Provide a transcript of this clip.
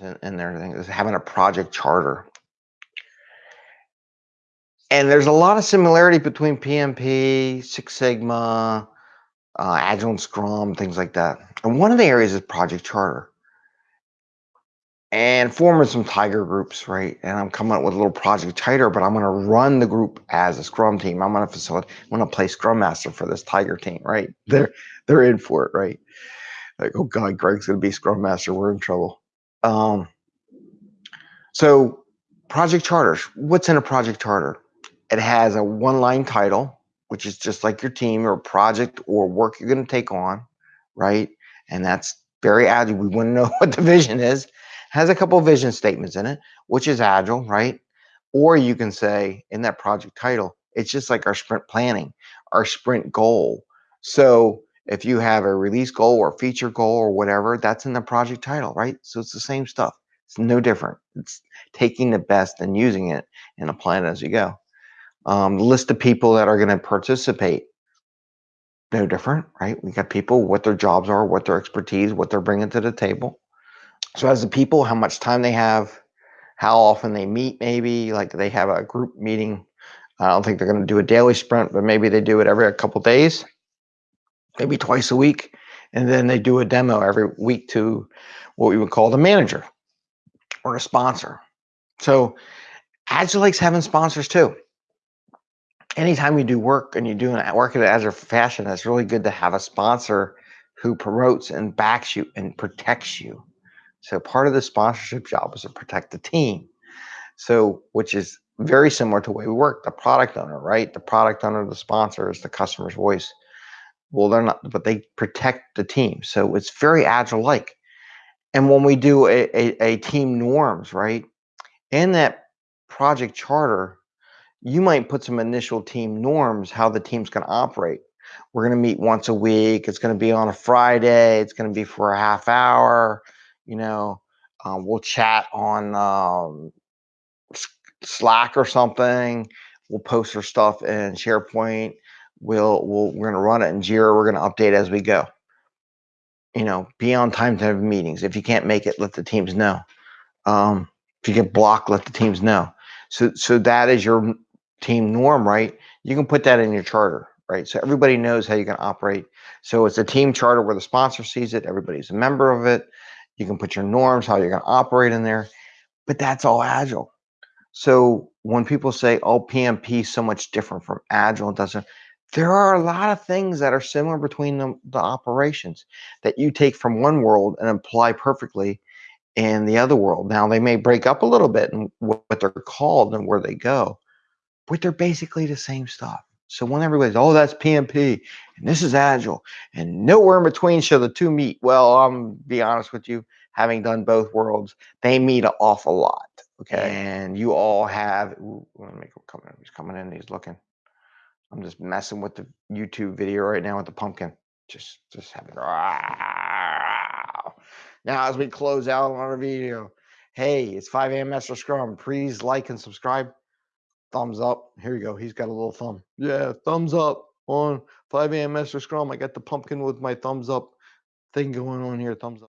and, and their thing is having a project charter. And there's a lot of similarity between PMP, Six Sigma, uh, Agile and Scrum, things like that. And one of the areas is project charter. And forming some tiger groups, right? And I'm coming up with a little project tiger, but I'm going to run the group as a Scrum team. I'm going to facilitate. I'm going to play Scrum Master for this tiger team, right? They're they're in for it, right? Like, oh God, Greg's going to be Scrum Master. We're in trouble. Um, so project charters. What's in a project charter? It has a one-line title, which is just like your team or project or work you're going to take on, right? And that's very agile. We want to know what the vision is. Has a couple vision statements in it, which is agile, right? Or you can say in that project title, it's just like our sprint planning, our sprint goal. So if you have a release goal or feature goal or whatever, that's in the project title, right? So it's the same stuff. It's no different. It's taking the best and using it and applying it as you go. Um, list of people that are going to participate. No different, right? We got people, what their jobs are, what their expertise, what they're bringing to the table. So as the people, how much time they have, how often they meet, maybe like they have a group meeting. I don't think they're going to do a daily sprint, but maybe they do it every couple days, maybe twice a week, and then they do a demo every week to what we would call the manager or a sponsor. So Agile likes having sponsors too anytime you do work and you do an work in an agile fashion, it's really good to have a sponsor who promotes and backs you and protects you. So part of the sponsorship job is to protect the team. So which is very similar to the way we work. The product owner, right? The product owner, the sponsor is the customer's voice. Well, they're not, but they protect the team. So it's very agile like. And when we do a, a, a team norms, right? In that project charter, you might put some initial team norms how the team's going to operate we're going to meet once a week it's going to be on a friday it's going to be for a half hour you know um, we'll chat on um, slack or something we'll post our stuff in sharepoint we'll, we'll we're going to run it in jira we're going to update as we go you know be on time to have meetings if you can't make it let the teams know um, if you get blocked let the teams know so so that is your team norm, right? You can put that in your charter, right? So everybody knows how you can operate. So it's a team charter where the sponsor sees it, everybody's a member of it. You can put your norms, how you're going to operate in there, but that's all agile. So when people say, oh, PMP is so much different from agile, it doesn't, there are a lot of things that are similar between the, the operations that you take from one world and apply perfectly in the other world. Now they may break up a little bit in what they're called and where they go, but they're basically the same stuff. So when everybody's, oh, that's PMP and this is Agile and nowhere in between shall the two meet. Well, I'm be honest with you, having done both worlds, they meet an awful lot. Okay. And you all have, ooh, let me come in. He's coming in, he's looking. I'm just messing with the YouTube video right now with the pumpkin. Just, just having, now as we close out on our video, hey, it's 5 a.m. Master Scrum. Please like and subscribe thumbs up. Here you go. He's got a little thumb. Yeah, thumbs up on 5 a.m. Master Scrum. I got the pumpkin with my thumbs up thing going on here. Thumbs up.